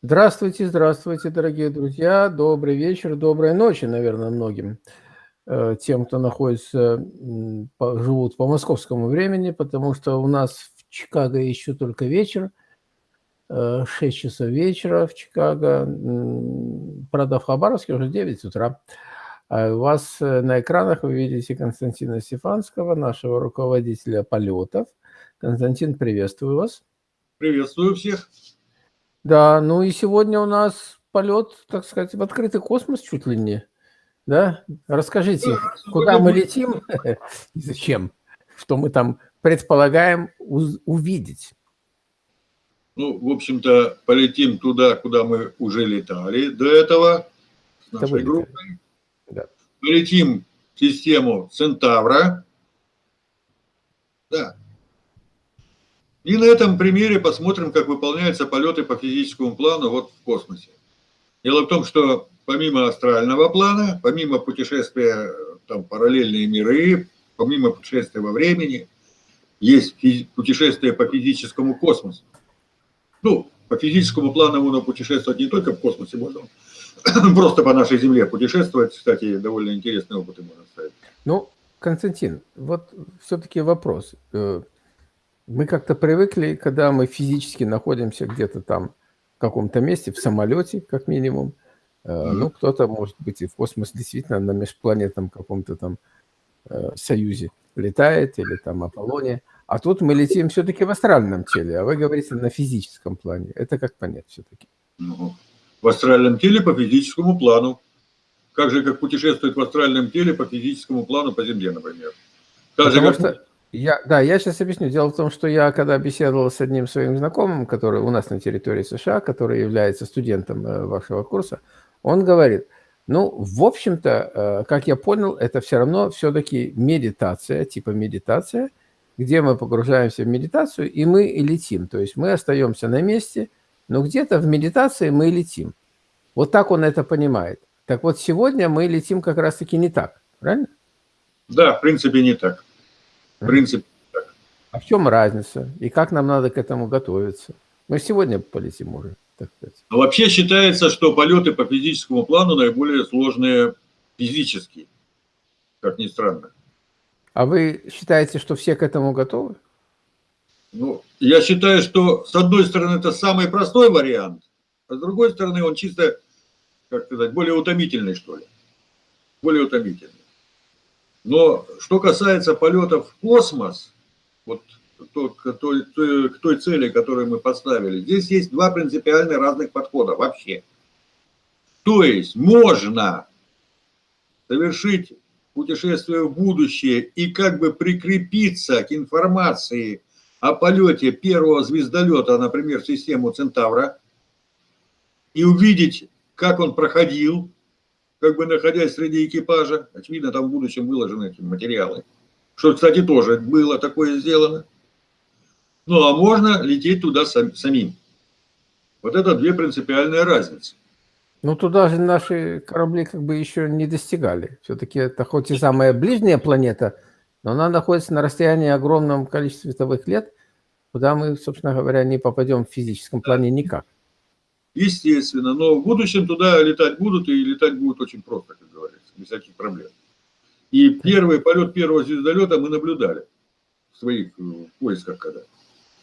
Здравствуйте, здравствуйте, дорогие друзья. Добрый вечер, доброй ночи, наверное, многим э, тем, кто находится, живут по московскому времени, потому что у нас в Чикаго еще только вечер, 6 э, часов вечера в Чикаго, правда, в Хабаровске уже 9 утра. А у вас э, на экранах вы видите Константина Стефанского, нашего руководителя полетов. Константин, приветствую вас. Приветствую всех. Да, ну и сегодня у нас полет, так сказать, в открытый космос чуть ли не. Да? Расскажите, да, куда мы летим и зачем? Что мы там предполагаем увидеть? Ну, в общем-то, полетим туда, куда мы уже летали до этого с нашей группой. Да. Полетим в систему Центавра. Да, и на этом примере посмотрим, как выполняются полеты по физическому плану вот в космосе. Дело в том, что помимо астрального плана, помимо путешествия там, параллельные миры, помимо путешествия во времени, есть путешествие по физическому космосу. Ну, по физическому плану можно путешествовать не только в космосе, можно просто по нашей Земле путешествовать. Кстати, довольно интересные опыты можно ставить. Ну, Константин, вот все-таки вопрос. Э, мы как-то привыкли, когда мы физически находимся где-то там в каком-то месте, в самолете, как минимум. Mm -hmm. Ну, кто-то, может быть, и в космос действительно на межпланетном каком-то там э, союзе летает или там Аполлоне. А тут мы летим все-таки в астральном теле, а вы говорите на физическом плане. Это как понять все-таки? Ну, в астральном теле по физическому плану. Как же, как путешествует в астральном теле по физическому плану по Земле, например. Так Потому же, как... что я, да, я сейчас объясню. Дело в том, что я, когда беседовал с одним своим знакомым, который у нас на территории США, который является студентом э, вашего курса, он говорит, ну, в общем-то, э, как я понял, это все равно все-таки медитация, типа медитация, где мы погружаемся в медитацию, и мы и летим. То есть мы остаемся на месте, но где-то в медитации мы летим. Вот так он это понимает. Так вот, сегодня мы летим как раз-таки не так, правильно? Да, в принципе, не так. В принципе, так. А в чем разница? И как нам надо к этому готовиться? Мы сегодня полетим уже, так сказать. А вообще считается, что полеты по физическому плану наиболее сложные физически, как ни странно. А вы считаете, что все к этому готовы? Ну, я считаю, что с одной стороны это самый простой вариант, а с другой стороны он чисто, как сказать, более утомительный, что ли. Более утомительный. Но что касается полетов в космос, вот то, к, той, к той цели, которую мы поставили, здесь есть два принципиально разных подхода вообще. То есть можно совершить путешествие в будущее и как бы прикрепиться к информации о полете первого звездолета, например, в систему Центавра, и увидеть, как он проходил, как бы находясь среди экипажа. Очевидно, там в будущем выложены эти материалы. Что, кстати, тоже было такое сделано. Ну, а можно лететь туда сам, самим. Вот это две принципиальные разницы. Ну, туда же наши корабли как бы еще не достигали. Все-таки это хоть и самая ближняя планета, но она находится на расстоянии огромном количестве световых лет, куда мы, собственно говоря, не попадем в физическом плане никак естественно. Но в будущем туда летать будут, и летать будут очень просто, как говорится, без всяких проблем. И первый полет первого звездолета мы наблюдали в своих э, поисках когда.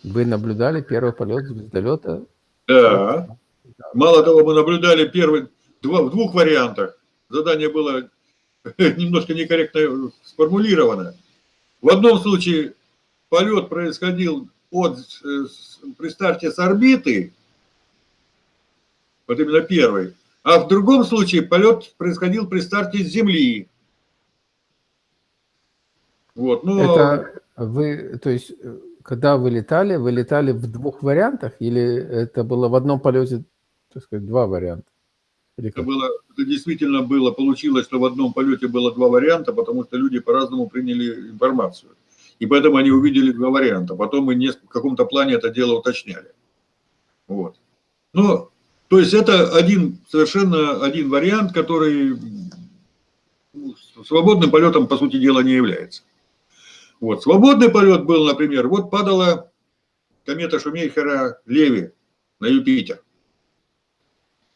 Вы наблюдали первый полет звездолета? Да. Мало того, мы наблюдали первый два, в двух вариантах. Задание было немножко некорректно сформулировано. В одном случае полет происходил от, э, при старте с орбиты, вот именно первый. А в другом случае полет происходил при старте с Земли. Вот, ну... Это вы, то есть, когда вы летали, вы летали в двух вариантах или это было в одном полете, так сказать, два варианта? это, было, это действительно было, получилось, что в одном полете было два варианта, потому что люди по-разному приняли информацию. И поэтому они увидели два варианта. Потом мы в каком-то плане это дело уточняли. Вот. Но то есть это один, совершенно один вариант, который свободным полетом, по сути дела, не является. Вот. Свободный полет был, например, вот падала комета Шумейхера Леви на Юпитер.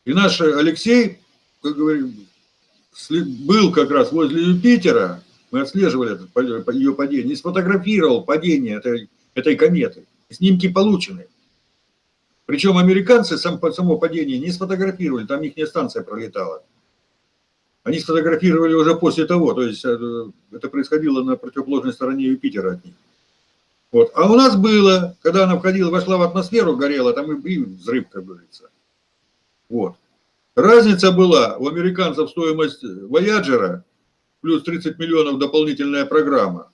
И наш Алексей, как говорим, был как раз возле Юпитера, мы отслеживали это, ее падение, и сфотографировал падение этой, этой кометы. Снимки получены. Причем американцы сам, само падение не сфотографировали, там их станция пролетала. Они сфотографировали уже после того, то есть это, это происходило на противоположной стороне Юпитера от них. Вот. А у нас было, когда она входила, вошла в атмосферу, горела, там и, и взрыв, как говорится. Вот. Разница была, у американцев стоимость Voyager плюс 30 миллионов дополнительная программа.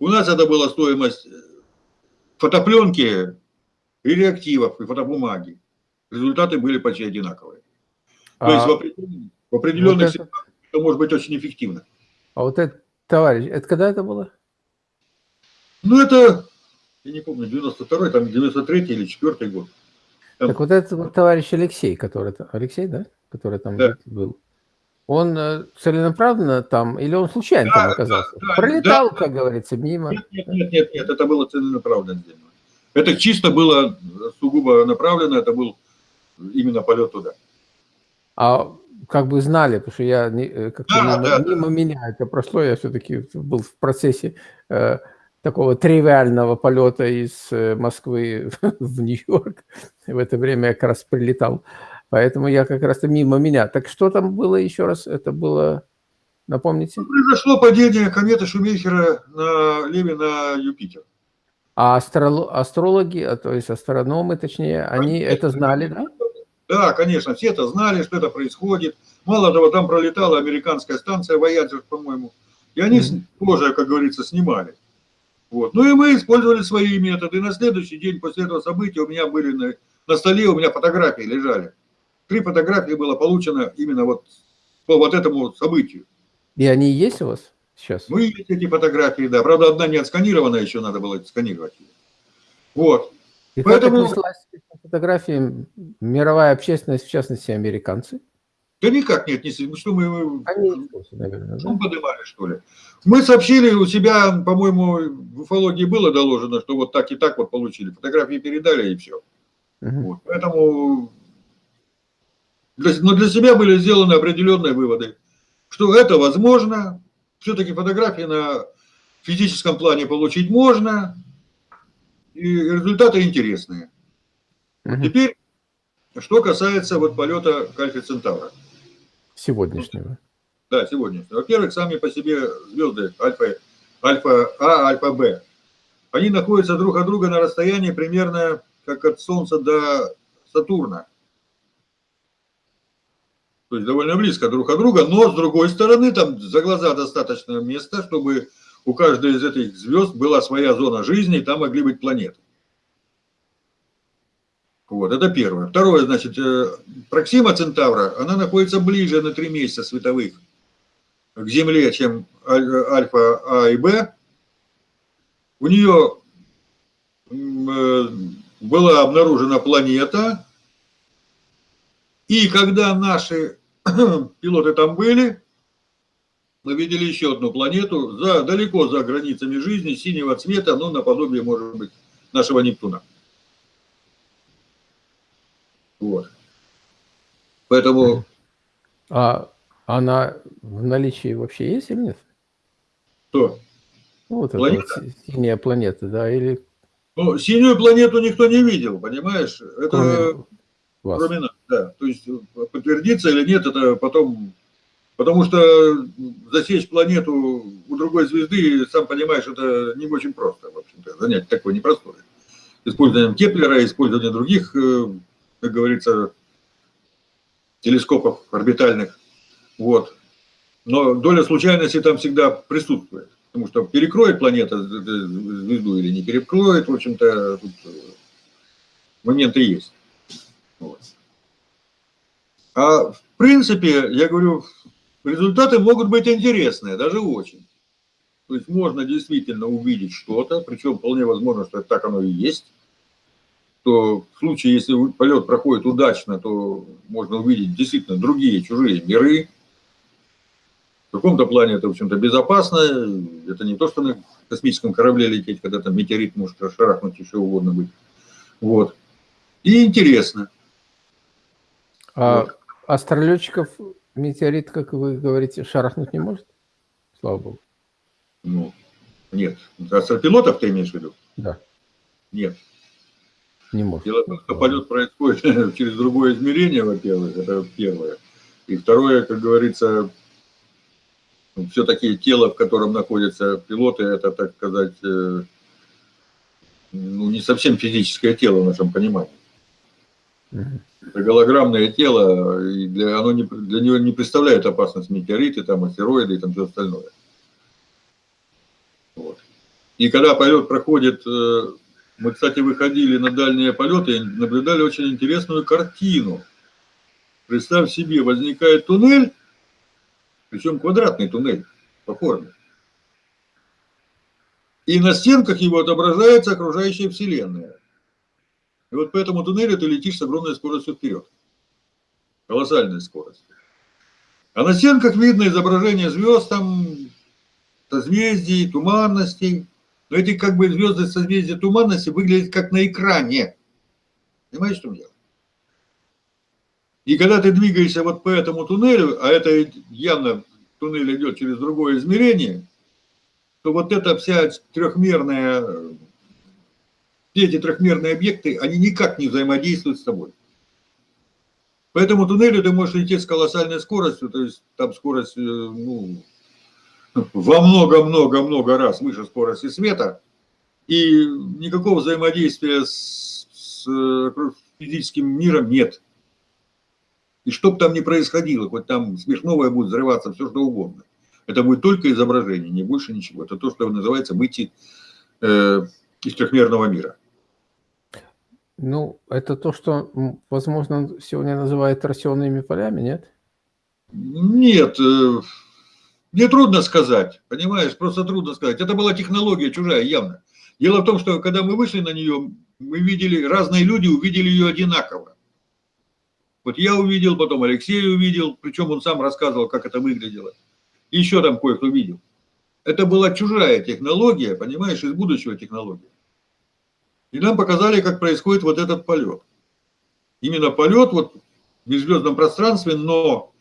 У нас это была стоимость фотопленки и реактивов, и фотобумаги. Результаты были почти одинаковые. А, То есть в определенных, в определенных вот ситуациях это может быть очень эффективно. А вот это, товарищ, это когда это было? Ну, это, я не помню, 92-й, там 93-й или 4 год. Там... Так вот этот вот товарищ Алексей, который, Алексей, да? Который там да. был. Он э, целенаправленно там, или он случайно да, там оказался? Да, да, Пролетал, да. как говорится, мимо? Нет, нет, нет, нет, это было целенаправленно. Это чисто было сугубо направлено, это был именно полет туда. А как бы знали, потому что я э, как-то да, мимо, да, мимо да. меня это прошло, я все-таки был в процессе э, такого тривиального полета из э, Москвы в Нью-Йорк. В это время я как раз прилетал. Поэтому я как раз мимо меня. Так что там было еще раз? Это было, напомните? Ну, произошло падение кометы Шумейхера на Леви на Юпитер. А астрологи, а, то есть астрономы, точнее, они конечно, это знали, да? Да, конечно, все это знали, что это происходит. Мало того, там пролетала американская станция Voyager, по-моему, и они mm -hmm. тоже, как говорится, снимали. Вот. Ну и мы использовали свои методы. И на следующий день после этого события у меня были на, на столе, у меня фотографии лежали. Три фотографии было получено именно вот по вот этому событию. И они есть у вас? Сейчас? Ну, есть эти фотографии, да. Правда, одна не отсканирована, еще надо было сканировать. Вот. И Поэтому... фотографии мировая общественность, в частности, американцы? Да никак нет, не ну, что мы Они наверное, да? поднимали, что ли. Мы сообщили у себя, по-моему, в уфологии было доложено, что вот так и так вот получили. Фотографии передали и все. Угу. Вот. Поэтому для, но для себя были сделаны определенные выводы, что это возможно, все-таки фотографии на физическом плане получить можно, и результаты интересные. Угу. Теперь, что касается вот полета Кальфи Центавра. Сегодняшнего. Да, сегодняшнего. Во-первых, сами по себе звезды Альфа, Альфа А, Альфа Б, они находятся друг от друга на расстоянии примерно как от Солнца до Сатурна то есть довольно близко друг от друга, но с другой стороны там за глаза достаточно места, чтобы у каждой из этих звезд была своя зона жизни, и там могли быть планеты. Вот, это первое. Второе, значит, э, Проксима Центавра, она находится ближе на 3 месяца световых к Земле, чем Альфа А и Б. У нее э, была обнаружена планета, и когда наши пилоты там были, мы видели еще одну планету, за, далеко за границами жизни, синего цвета, ну, наподобие, может быть, нашего Нептуна. Вот. Поэтому... А она в наличии вообще есть или нет? Что? Ну, вот планета? вот синяя планета, да, или... Ну, синюю планету никто не видел, понимаешь? Это... Кроме вас. Кроме нас, да. То есть подтвердится или нет, это потом... Потому что засечь планету у другой звезды, сам понимаешь, это не очень просто, в общем-то. Занятие такое непростое. Использованием Кеплера, использованием других, э, как говорится, телескопов орбитальных. Вот. Но доля случайности там всегда присутствует. Потому что перекроет планета звезду или не перекроет, в общем-то, э, моменты есть. Вот. А в принципе, я говорю, результаты могут быть интересные, даже очень. То есть можно действительно увидеть что-то, причем вполне возможно, что так оно и есть. То в случае, если полет проходит удачно, то можно увидеть действительно другие чужие миры. В каком-то плане это, в общем-то, безопасно. Это не то, что на космическом корабле лететь, когда там метеорит может расшарахнуть, еще угодно быть. Вот. И интересно. А, Астролетчиков метеорит, как вы говорите, шарахнуть не может? Слава богу. Ну, нет. Астропилотов ты имеешь в виду? Да. Нет. Не может. Дело в том, что полет происходит через другое измерение, во-первых, это первое. И второе, как говорится, ну, все-таки тело, в котором находятся пилоты, это, так сказать, э, ну, не совсем физическое тело в нашем понимании. Это голограммное тело, и для, оно не, для него не представляет опасность метеориты, там, астероиды и там все остальное. Вот. И когда полет проходит, э, мы, кстати, выходили на дальние полеты и наблюдали очень интересную картину. Представь себе, возникает туннель, причем квадратный туннель по форме. И на стенках его отображается окружающая Вселенная. И вот по этому туннелю ты летишь с огромной скоростью вперед. Колоссальной скоростью. А на стенках видно изображение звезд, там, созвездий, туманностей. Но эти как бы звезды созвездия туманности выглядят как на экране. Понимаешь, что дело? И когда ты двигаешься вот по этому туннелю, а это явно туннель идет через другое измерение, то вот эта вся трехмерная, все эти трехмерные объекты, они никак не взаимодействуют с тобой. По этому туннелю ты можешь лететь с колоссальной скоростью, то есть там скорость, э, ну, во много-много-много раз выше скорости света, и никакого взаимодействия с, с э, физическим миром нет. И что бы там ни происходило, хоть там смешновое будет взрываться, все что угодно. Это будет только изображение, не больше ничего. Это то, что называется выйти э, из трехмерного мира. Ну, это то, что, возможно, сегодня называют торсионными полями, нет? Нет, э, мне трудно сказать, понимаешь, просто трудно сказать. Это была технология чужая, явно. Дело в том, что когда мы вышли на нее, мы видели, разные люди увидели ее одинаково. Вот я увидел, потом Алексей увидел, причем он сам рассказывал, как это выглядело. Еще там кое-кто видел. Это была чужая технология, понимаешь, из будущего технология. И нам показали, как происходит вот этот полет. Именно полет вот в межзвездном пространстве, но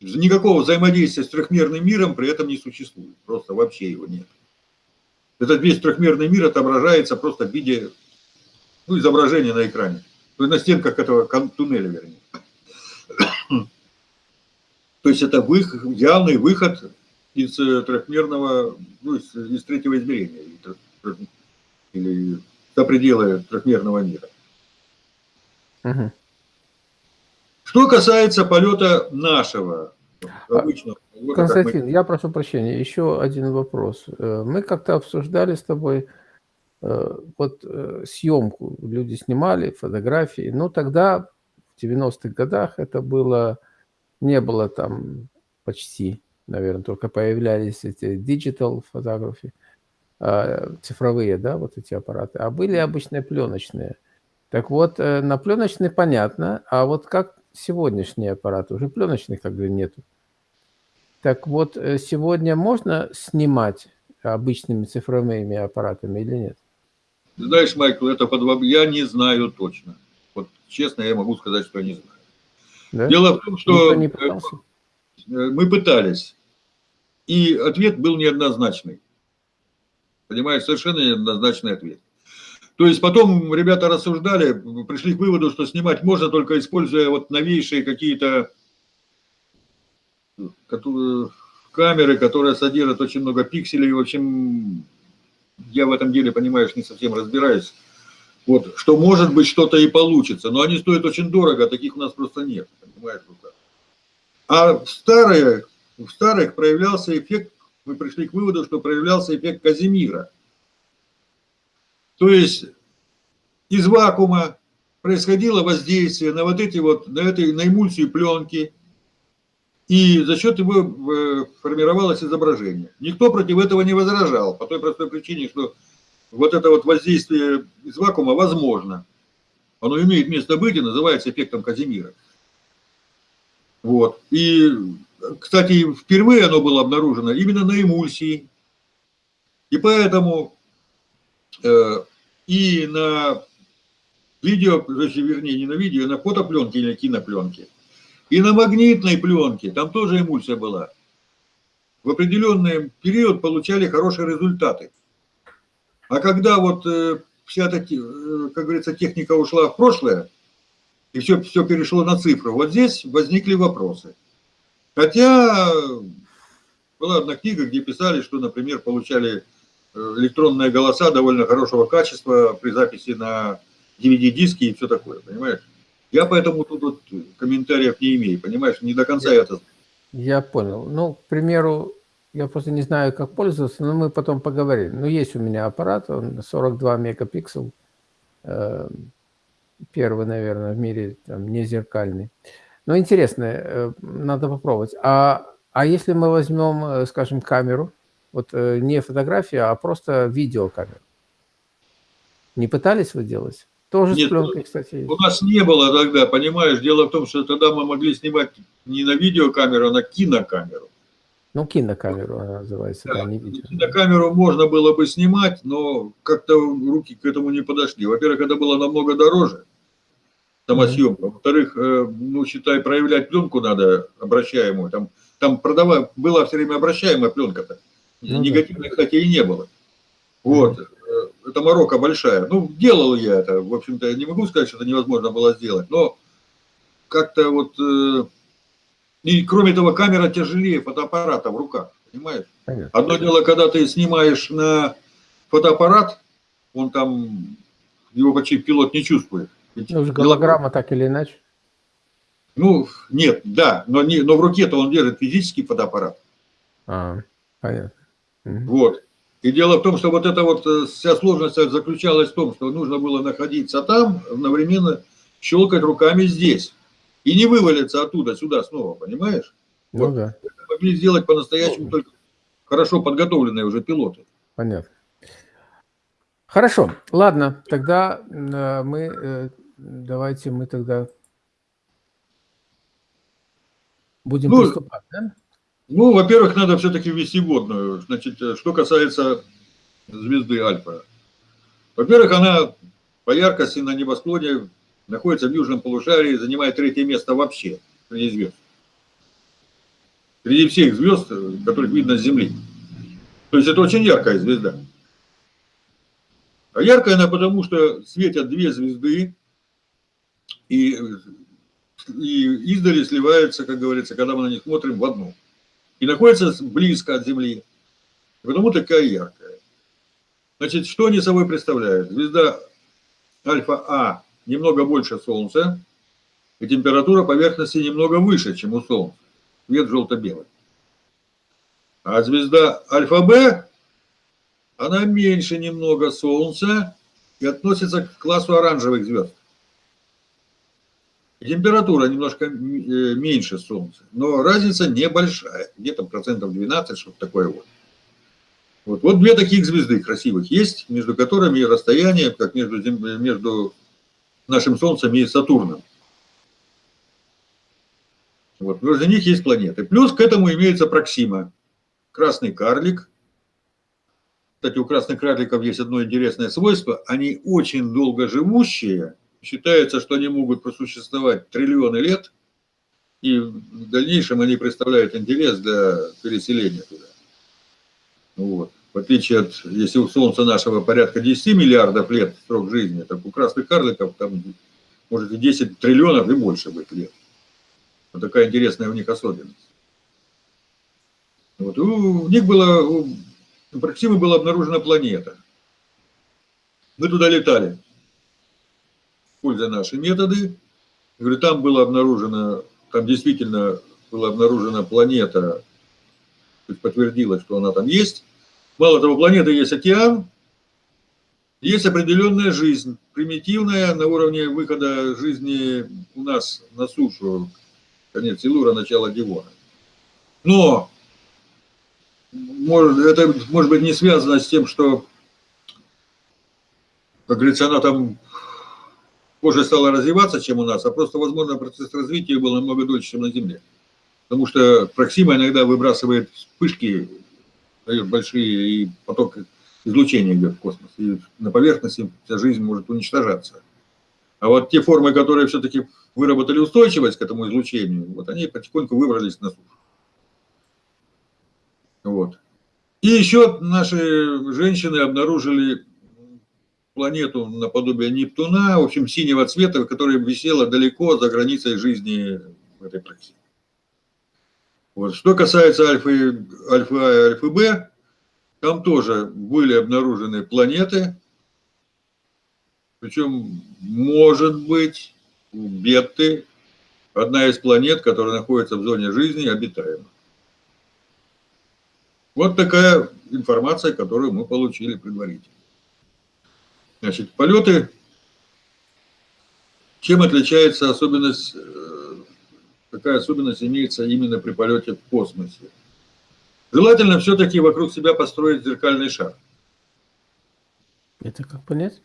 никакого взаимодействия с трехмерным миром при этом не существует. Просто вообще его нет. Этот весь трехмерный мир отображается просто в виде ну, изображения на экране. На стенках этого туннеля, вернее. То есть это выход, явный выход из э, трехмерного, ну, из, из третьего измерения, или за пределы трехмерного мира. Угу. Что касается полета нашего, а, обычного. Константин, мы... я прошу прощения, еще один вопрос. Э, мы как-то обсуждали с тобой э, вот съемку, люди снимали фотографии, но тогда, в 90-х годах, это было не было там почти, наверное, только появлялись эти digital фотографии, цифровые, да, вот эти аппараты, а были обычные пленочные. Так вот, э, на пленочный понятно, а вот как сегодняшние аппараты, уже пленочных как бы нету. Так вот, э, сегодня можно снимать обычными цифровыми аппаратами или нет? Знаешь, Майкл, это под... я не знаю точно. Вот честно, я могу сказать, что я не знаю. Да? Дело в том, что э, мы пытались, и ответ был неоднозначный. Понимаешь, совершенно неоднозначный ответ. То есть потом ребята рассуждали, пришли к выводу, что снимать можно только используя вот новейшие какие-то камеры, которые содержат очень много пикселей. В общем, я в этом деле, понимаешь, не совсем разбираюсь. Вот, что может быть что-то и получится, но они стоят очень дорого, а таких у нас просто нет, понимаешь, руках. А в старых, в старых проявлялся эффект, мы пришли к выводу, что проявлялся эффект Казимира. То есть из вакуума происходило воздействие на вот эти вот, на, этой, на эмульсию пленки, и за счет его э, формировалось изображение. Никто против этого не возражал, по той простой причине, что вот это вот воздействие из вакуума возможно. Оно имеет место быть и называется эффектом Казимира. Вот. И, кстати, впервые оно было обнаружено именно на эмульсии. И поэтому э, и на видео, вернее, не на видео, а на фотопленке или кинопленке. И на магнитной пленке, там тоже эмульсия была. В определенный период получали хорошие результаты. А когда вот э, вся эта, э, как говорится, техника ушла в прошлое, и все, все перешло на цифру, вот здесь возникли вопросы. Хотя была одна книга, где писали, что, например, получали э, электронные голоса довольно хорошего качества при записи на DVD-диски и все такое, понимаешь? Я поэтому тут вот комментариев не имею, понимаешь, не до конца я, это... Я понял. Ну, к примеру, я просто не знаю, как пользоваться, но мы потом поговорим. Ну, есть у меня аппарат, он 42 мегапиксел, э, первый, наверное, в мире, там, не зеркальный. Но интересно, э, надо попробовать. А, а если мы возьмем, э, скажем, камеру, вот э, не фотографию, а просто видеокамеру? Не пытались вы делать? Тоже Нет, с пленкой, кстати. Есть. У нас не было тогда, понимаешь, дело в том, что тогда мы могли снимать не на видеокамеру, а на кинокамеру. Ну, кинокамеру она называется, да, да не видео. Кинокамеру можно было бы снимать, но как-то руки к этому не подошли. Во-первых, это было намного дороже, самосъемка. Mm -hmm. Во-вторых, э, ну, считай, проявлять пленку надо обращаемую. Там, там продавая, была все время обращаемая пленка-то. Ну, Негативной, да. кстати, и не было. Вот. Mm -hmm это морока большая. Ну, делал я это, в общем-то, я не могу сказать, что это невозможно было сделать, но как-то вот, э, и кроме того, камера тяжелее фотоаппарата в руках, понимаешь? Понятно. Одно дело, когда ты снимаешь на фотоаппарат, он там, его почти пилот не чувствует. Ну, голограмма так или иначе. Ну, нет, да, но, не, но в руке-то он держит физический фотоаппарат. А, понятно. Вот. И дело в том, что вот эта вот э, вся сложность заключалась в том, что нужно было находиться там, одновременно щелкать руками здесь. И не вывалиться оттуда сюда снова, понимаешь? Ну вот. да. Это могли сделать по-настоящему только хорошо подготовленные уже пилоты. Понятно. Хорошо, ладно, тогда э, мы, э, давайте мы тогда будем ну, приступать, да? Ну, во-первых, надо все-таки ввести водную. Значит, э, что касается звезды Альфа. Во-первых, она по яркости на небосклоне находится в южном полушарии, занимает третье место вообще среди звезд. Среди всех звезд, которых видно с Земли. То есть это очень яркая звезда. А яркая она потому, что светят две звезды, и, и издали сливаются, как говорится, когда мы на них смотрим, в одну и находится близко от Земли, потому такая яркая. Значит, что они собой представляют? Звезда Альфа-А немного больше Солнца, и температура поверхности немного выше, чем у Солнца. Цвет желто-белый. А звезда Альфа-Б, она меньше немного Солнца и относится к классу оранжевых звезд. Температура немножко э, меньше Солнца, но разница небольшая, где-то процентов 12, что-то такое вот. вот. Вот две таких звезды красивых есть, между которыми расстояние, как между, между нашим Солнцем и Сатурном. Вот, между них есть планеты. Плюс к этому имеется Проксима, красный карлик. Кстати, у красных карликов есть одно интересное свойство. Они очень долго живущие, Считается, что они могут просуществовать триллионы лет, и в дальнейшем они представляют интерес для переселения туда. Вот. В отличие от, если у Солнца нашего порядка 10 миллиардов лет срок жизни, так у красных карликов там может и 10 триллионов и больше быть лет. Вот такая интересная у них особенность. Вот. У них было, у Проксимы была обнаружена планета. Мы туда летали используя наши методы. Говорю, там было обнаружено, там действительно была обнаружена планета, то есть подтвердилось, что она там есть. Мало того, планеты есть океан, есть определенная жизнь, примитивная на уровне выхода жизни у нас на сушу, конец Силура, начало Дивона. Но может, это может быть не связано с тем, что, как говорится, она там позже стала развиваться, чем у нас, а просто, возможно, процесс развития был намного дольше, чем на Земле. Потому что Проксима иногда выбрасывает вспышки, дает большие, и поток излучения идет в космос. И на поверхности вся жизнь может уничтожаться. А вот те формы, которые все-таки выработали устойчивость к этому излучению, вот они потихоньку выбрались на сушу. Вот. И еще наши женщины обнаружили планету наподобие Нептуна, в общем, синего цвета, которая висела далеко за границей жизни этой практике. Вот. Что касается альфы, альфа А и альфы Б, там тоже были обнаружены планеты, причем, может быть, у Бетты одна из планет, которая находится в зоне жизни, обитаема. Вот такая информация, которую мы получили предварительно. Значит, полеты, чем отличается особенность, какая особенность имеется именно при полете в космосе? Желательно все-таки вокруг себя построить зеркальный шар. Это как понять?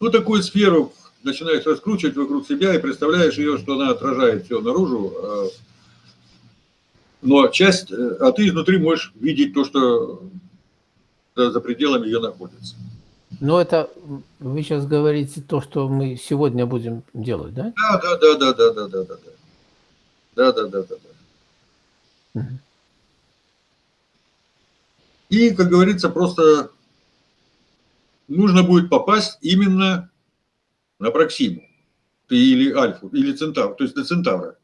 Ну, такую сферу начинаешь раскручивать вокруг себя и представляешь ее, что она отражает все наружу, а но часть, э, а ты изнутри можешь видеть то, что за пределами ее находится. Но это вы сейчас говорите то, что мы сегодня будем делать, да? Да, да, да, да, да, да, да, да. Да, да, да, да, да. Угу. И, как говорится, просто нужно будет попасть именно на Проксиму. Или Альфу, или Центавр, то есть на Центавра.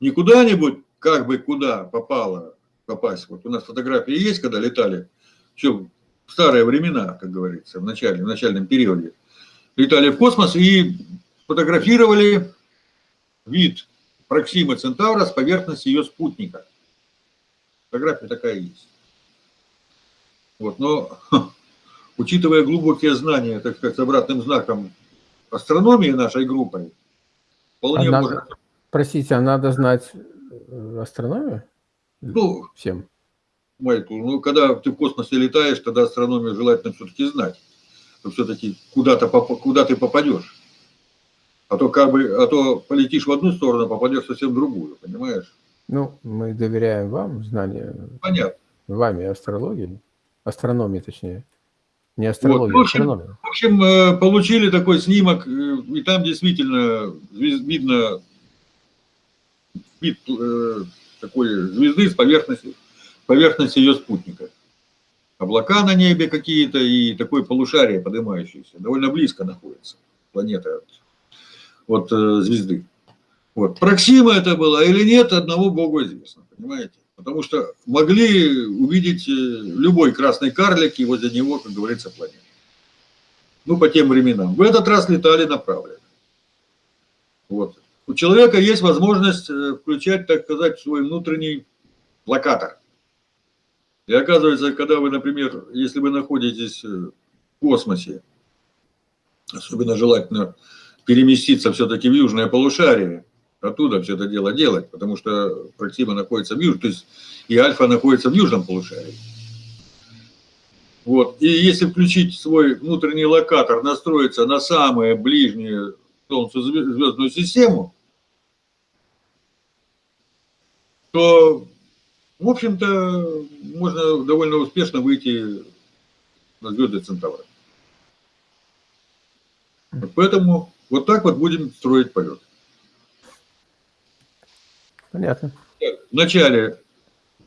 Не куда-нибудь как бы куда попало попасть. Вот у нас фотографии есть, когда летали, все в старые времена, как говорится, в, начале, в начальном периоде. Летали в космос и фотографировали вид Проксимы Центавра с поверхности ее спутника. Фотография такая есть. Вот, но учитывая глубокие знания, так сказать, с обратным знаком астрономии нашей группой, вполне а можно... Надо, простите, а надо знать Э, астрономию? Ну, всем. Майкл, ну, когда ты в космосе летаешь, тогда астрономию желательно все-таки знать. Все-таки куда-то куда ты попадешь. А то как бы, а то полетишь в одну сторону, попадешь совсем в другую, понимаешь? Ну, мы доверяем вам знания. Понятно. Вами астрологии, астрономии точнее. Не астрология, вот, в, общем, в общем, э, получили такой снимок, э, и там действительно видно вид э, такой звезды с поверхности, поверхности ее спутника. Облака на небе какие-то и такое полушарие поднимающееся. Довольно близко находится планета от, от э, звезды. Вот. Проксима это была или нет, одного Богу известно, понимаете? Потому что могли увидеть э, любой красный карлик и возле него, как говорится, планета. Ну, по тем временам. В этот раз летали направленно. Вот у человека есть возможность э, включать, так сказать, свой внутренний локатор. И оказывается, когда вы, например, если вы находитесь э, в космосе, особенно желательно переместиться все-таки в южное полушарие, оттуда все это дело делать, потому что Проксима находится в южном, то есть и Альфа находится в южном полушарии. Вот. И если включить свой внутренний локатор, настроиться на самые ближние Солнцу звездную систему, то, в общем-то, можно довольно успешно выйти на звезды Центавра. Поэтому вот так вот будем строить полет. Понятно. Вначале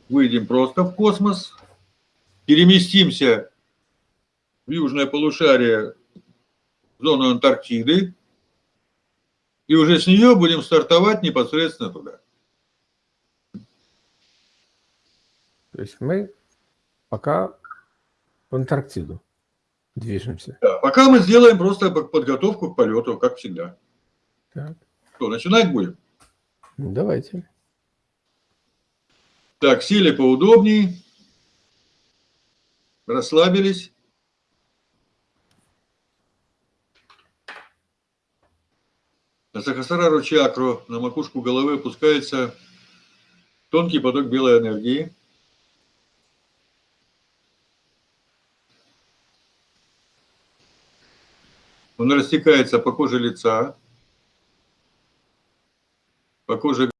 выйдем просто в космос, переместимся в южное полушарие, в зону Антарктиды, и уже с нее будем стартовать непосредственно туда. То есть мы пока в Антарктиду движемся. Да, пока мы сделаем просто подготовку к полету, как всегда. Так. Что, начинать будем? Ну, давайте. Так, сели поудобнее. Расслабились. На Сахасрару чакру, на макушку головы опускается тонкий поток белой энергии. Он растекается по коже лица, по коже